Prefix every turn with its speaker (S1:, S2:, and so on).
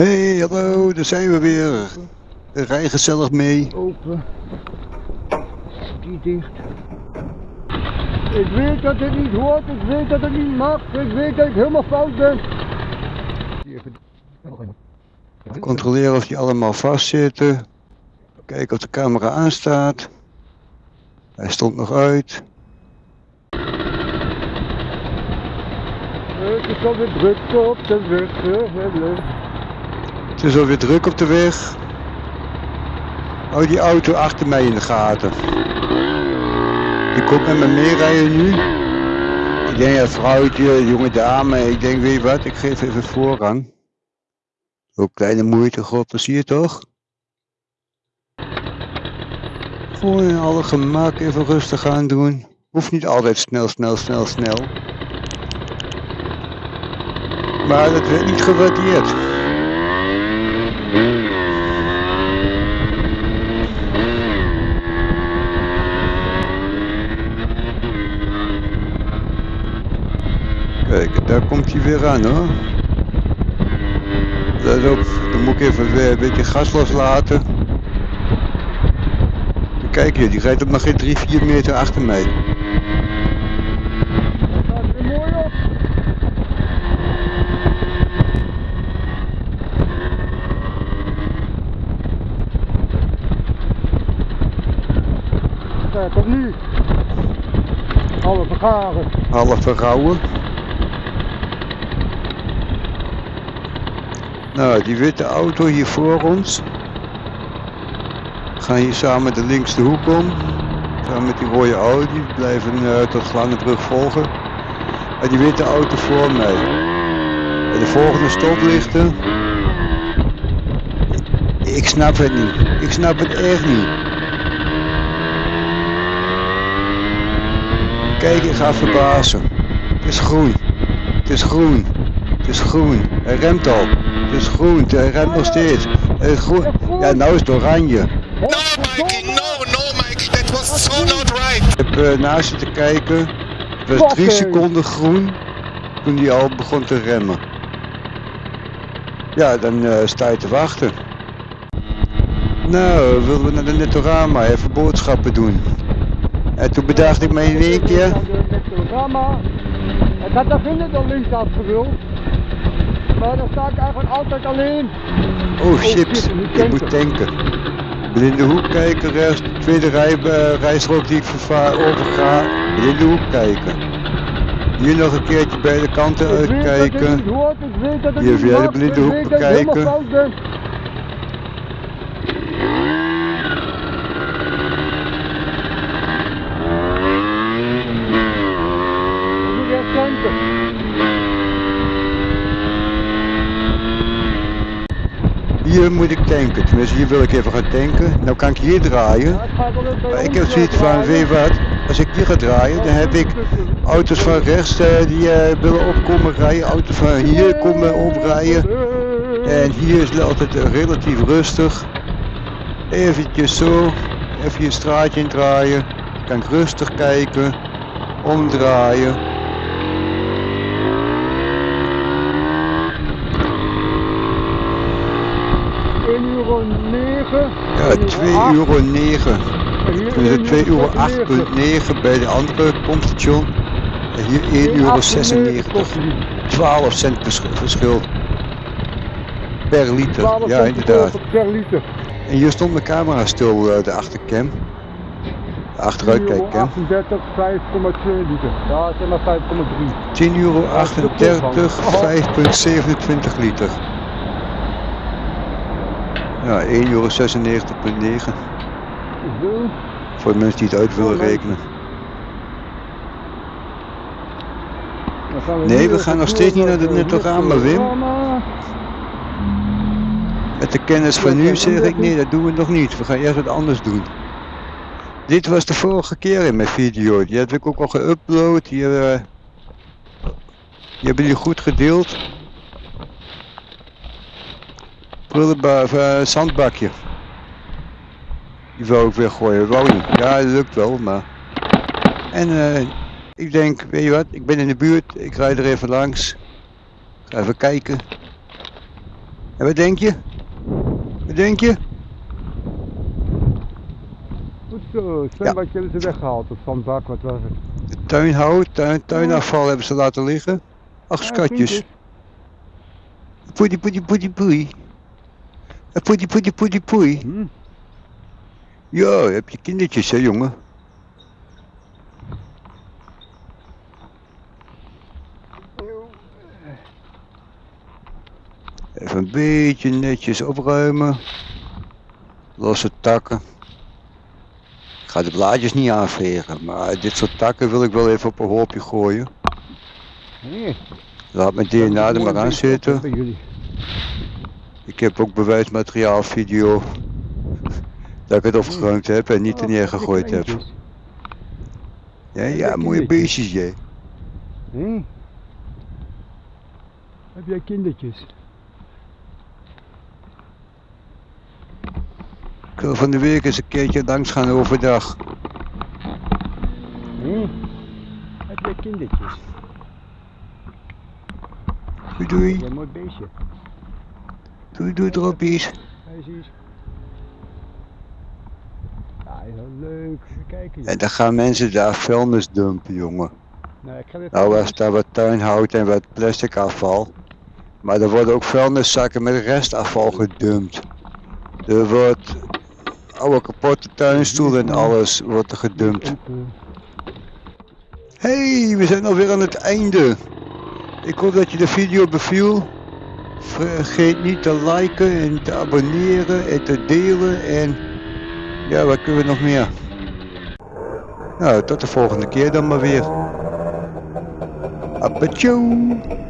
S1: Hey, hallo, daar zijn we weer. Rij gezellig mee.
S2: Open. Die dicht. Ik weet dat het niet hoort, ik weet dat het niet mag, ik weet dat ik helemaal fout ben.
S1: Controleren of die allemaal vastzitten. Kijken of de camera aanstaat. Hij stond nog uit.
S2: Het is alweer druk op de weg.
S1: Het is alweer druk op de weg. Hou die auto achter mij in de gaten. Die komt met me meerijden nu. Ik denk, ja, vrouwtje, jonge dame. Ik denk, weet wat, ik geef even voorrang. Ook kleine moeite, god, je toch? Gewoon in alle gemak even rustig aan doen. Hoeft niet altijd snel, snel, snel, snel. Maar dat werd niet gewaardeerd. Kijk, daar komt hij weer aan hoor. Let op, dan moet ik even weer een beetje gas loslaten. Kijk hier, die rijdt op nog geen 3, 4 meter achter mij.
S2: Dat gaat weer mooi op. Kijk, op nu. Alle vergaren.
S1: Half verrouwen. Nou, die witte auto hier voor ons. We gaan hier samen de linkste hoek om. Samen met die rode Audi. We blijven eh, tot Slangenbrug volgen. Maar die witte auto voor mij. En de volgende stoplichten. Ik snap het niet. Ik snap het echt niet. Kijk, ik ga verbazen. Het is groen. Het is groen. Het is groen. Hij remt al. Het is groen. Hij remt nog steeds. Het is groen. Ja, nou is het oranje.
S3: No, Mikey, no, no, Mikey, that was so not right.
S1: Ik heb eh, naast zitten kijken. Het was drie seconden groen. Toen hij al begon te remmen. Ja, dan eh, sta je te wachten. Nou, willen we naar de Netorama even boodschappen doen. En toen bedacht ik me in één keer.
S2: Ik had daar vinden al links afgewild. Maar dan sta ik eigenlijk altijd alleen.
S1: Oh shit,
S2: shit, ik moet
S1: tanken. Blinde hoek kijken, rechts, tweede rij, eh, rijstrook die ik vervaar, overga. Blinde hoek kijken. Hier nog een keertje kanten
S2: weet dat het
S1: uitkijken. Hier de
S2: mag,
S1: blinde hoek bekijken.
S2: fout ben. Ik moet echt tanken.
S1: Hier ik tanken, tenminste hier wil ik even gaan tanken. Nou kan ik hier draaien. Ik heb zoiets van,
S2: draaien.
S1: weet wat, als ik hier ga draaien, dan heb ik auto's van rechts eh, die eh, willen opkomen rijden, auto's van hier komen oprijden. En hier is het altijd eh, relatief rustig. Eventjes zo, even je straatje indraaien. Kan ik rustig kijken, omdraaien.
S2: Uur negen.
S1: Ja,
S2: één
S1: 2
S2: acht.
S1: euro 9.
S2: En hier
S1: Dus
S2: één
S1: 2 euro
S2: negen.
S1: 8,9 bij de andere pompstation. En hier 1 euro
S2: 1,98
S1: 96.
S2: kost die.
S1: 12 cent vers- verschil. Per liter,
S2: 12
S1: ja inderdaad.
S2: per liter.
S1: En hier stond mijn camera stil, eh, de achtercam. De achteruitkijkcam.
S2: 38, 5,2 liter. Ja, zeg maar 5,3.
S1: 10 euro 38, 5,27 liter. Ja, 1 euro 96,9.
S2: Zo.
S1: Voor de mensen die het uit willen rekenen. Nee, we gaan nog steeds niet naar de Netorama, Wim. Met de kennis van nu zeg ik nee, dat doen we nog niet. We gaan eerst wat anders doen. Dit was de vorige keer in mijn video. Die heb ik ook al geüpload. Die, eh, die hebben jullie goed gedeeld. Prullenbak, eh, zandbakje. Die wou ik weer gooien. Wou niet. Ja, dat lukt wel, maar... En eh, ik denk, weet je wat, ik ben in de buurt. Ik rijd er even langs. Ga even kijken. En wat denk je? Wat denk je?
S2: Goed zo, het zwembadje hebben ze weggehaald, het zandbak, wat was het?
S1: Tuinhout, tuin, tuinafval hebben ze laten liggen. Ach,
S2: Ja,
S1: schatjes.
S2: vriendjes.
S1: Poedie, poedie, poedie, Poedie, poedie, poedie, poei.
S2: Hm?
S1: Ja, heb je kindertjes, hè, jongen? Even een beetje netjes opruimen. Losse takken. Ik ga de blaadjes niet aanvegen, maar dit soort takken wil ik wel even op een hoopje gooien.
S2: Nee.
S1: Laat mijn DNA er maar aan zitten. Ik heb ook bewijsmateriaal, video. Dat ik het opgeruimd heb en niet er
S2: Oh,
S1: neergegooid heb. Ja, ja, mooie beestjes, jij.
S2: Hm? Heb jij kindertjes?
S1: Ik wil van de week eens een keertje langs gaan overdag.
S2: Hm? Heb jij kindertjes?
S1: Doei doei,
S2: een mooi beestje.
S1: Doei doei droppies.
S2: Eens. Ja, wel leuk. Kijken.
S1: En dan gaan mensen daar vuilnis dumpen, jongen.
S2: Nou, ik ga
S1: Nou was daar wat tuinhout en wat plastic afval. Maar er worden ook vuilniszakken met restafval gedumpt. Er wordt oude kapotte tuinstoelen en alles wordt er gedumpt. Hey, we zijn alweer aan het einde. Ik hoop dat je de video beviel. Vergeet niet te liken en te abonneren en te delen en ja, wat kunnen we nog meer? Nou, tot de volgende keer dan maar weer. Apachoo!